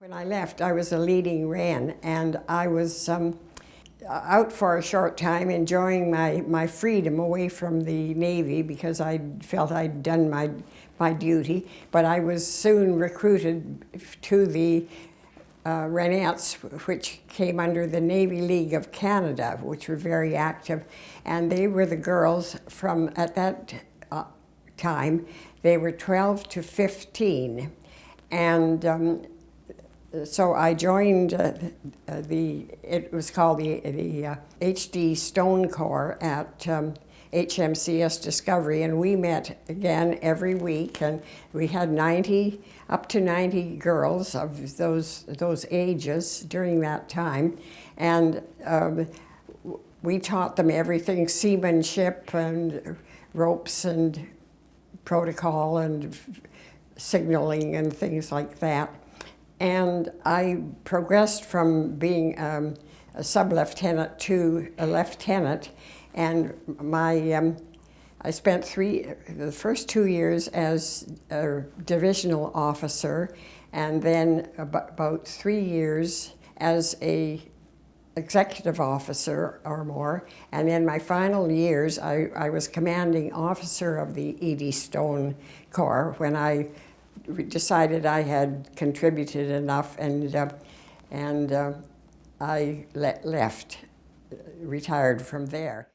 When I left, I was a leading Wren, and I was um, out for a short time enjoying my, my freedom away from the Navy because I felt I'd done my, my duty. But I was soon recruited to the uh, which came under the Navy League of Canada, which were very active. And they were the girls from, at that uh, time, they were 12 to 15. And um, so I joined uh, the, it was called the, the uh, HD Stone Corps at um, HMCS Discovery, and we met again every week, and we had 90, up to 90 girls of those, those ages during that time, and um, we taught them everything, seamanship and ropes and protocol and signaling and things like that. And I progressed from being um, a sub-lieutenant to a lieutenant. And my, um, I spent three, the first two years as a divisional officer, and then about three years as a executive officer or more. And in my final years, I, I was commanding officer of the Eddystone Stone Corps when I decided I had contributed enough and, uh, and uh, I le left, retired from there.